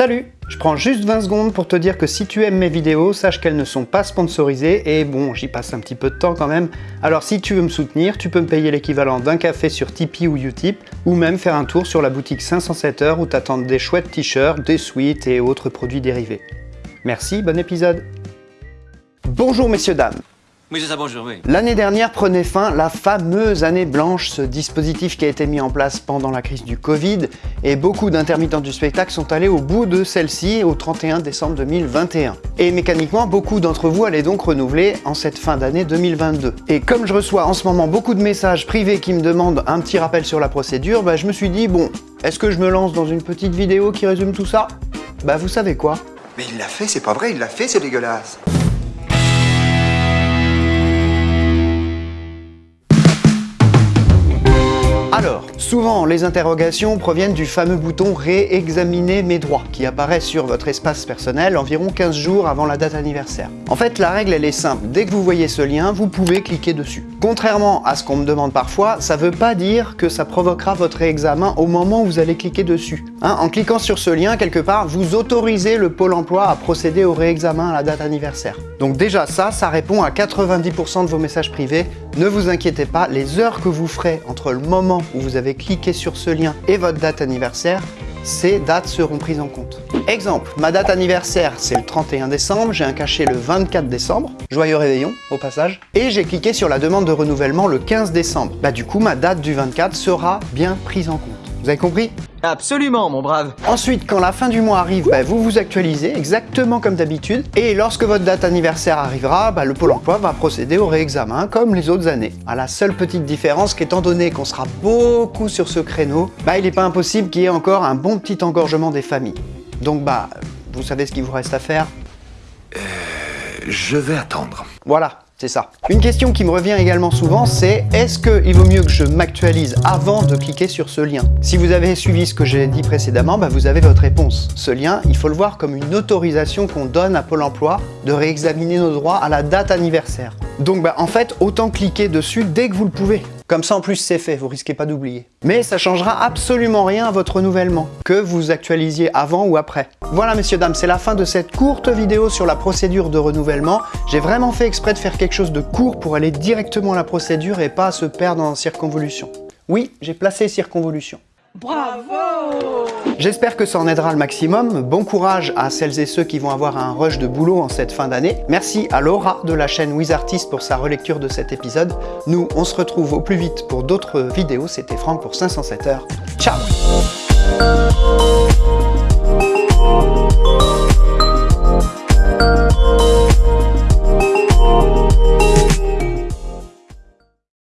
Salut Je prends juste 20 secondes pour te dire que si tu aimes mes vidéos, sache qu'elles ne sont pas sponsorisées et bon, j'y passe un petit peu de temps quand même. Alors si tu veux me soutenir, tu peux me payer l'équivalent d'un café sur Tipeee ou Utip ou même faire un tour sur la boutique 507 heures où t'attendent des chouettes t-shirts, des suites et autres produits dérivés. Merci, bon épisode Bonjour messieurs dames Oui, c'est ça, bonjour, oui. L'année dernière prenait fin la fameuse année blanche, ce dispositif qui a été mis en place pendant la crise du Covid, et beaucoup d'intermittents du spectacle sont allés au bout de celle-ci au 31 décembre 2021. Et mécaniquement, beaucoup d'entre vous allaient donc renouveler en cette fin d'année 2022. Et comme je reçois en ce moment beaucoup de messages privés qui me demandent un petit rappel sur la procédure, bah, je me suis dit, bon, est-ce que je me lance dans une petite vidéo qui résume tout ça? Bah vous savez quoi? Mais il l'a fait, c'est pas vrai, il l'a fait, c'est dégueulasse. Souvent les interrogations proviennent du fameux bouton « Réexaminer mes droits » qui apparaît sur votre espace personnel environ 15 jours avant la date anniversaire. En fait, la règle elle est simple, dès que vous voyez ce lien, vous pouvez cliquer dessus. Contrairement à ce qu'on me demande parfois, ça veut pas dire que ça provoquera votre réexamen au moment où vous allez cliquer dessus. Hein, en cliquant sur ce lien, quelque part, vous autorisez le Pôle emploi à procéder au réexamen à la date anniversaire. Donc déjà ça, ça répond à 90% de vos messages privés. Ne vous inquiétez pas, les heures que vous ferez entre le moment où vous avez cliqué sur ce lien et votre date anniversaire, ces dates seront prises en compte. Exemple, ma date anniversaire c'est le 31 décembre, j'ai un cachet le 24 décembre, joyeux réveillon au passage, et j'ai cliqué sur la demande de renouvellement le 15 décembre. Bah du coup ma date du 24 sera bien prise en compte. Vous avez compris Absolument, mon brave. Ensuite, quand la fin du mois arrive, bah, vous vous actualisez exactement comme d'habitude. Et lorsque votre date anniversaire arrivera, bah, le Pôle emploi va procéder au réexamen comme les autres années. À la seule petite différence qu'étant donné qu'on sera beaucoup sur ce créneau, bah, il n'est pas impossible qu'il y ait encore un bon petit engorgement des familles. Donc bah, vous savez ce qu'il vous reste à faire Je vais attendre. Voilà, c'est ça. Une question qui me revient également souvent, c'est est-ce qu'il vaut mieux que je m'actualise avant de cliquer sur ce lien? Si vous avez suivi ce que j'ai dit précédemment, bah vous avez votre réponse. Ce lien, il faut le voir comme une autorisation qu'on donne à Pôle emploi de réexaminer nos droits à la date anniversaire. Donc bah, en fait, autant cliquer dessus dès que vous le pouvez. Comme ça en plus c'est fait, vous risquez pas d'oublier. Mais ça changera absolument rien à votre renouvellement, que vous actualisiez avant ou après. Voilà messieurs dames, c'est la fin de cette courte vidéo sur la procédure de renouvellement. J'ai vraiment fait exprès de faire quelque chose de court pour aller directement à la procédure et pas se perdre en circonvolution. Oui, j'ai placé circonvolution. Bravo J'espère que ça en aidera le maximum. Bon courage à celles et ceux qui vont avoir un rush de boulot en cette fin d'année. Merci à Laura de la chaîne WizArtist pour sa relecture de cet épisode. Nous, on se retrouve au plus vite pour d'autres vidéos. C'était Franck pour 507 heures. Ciao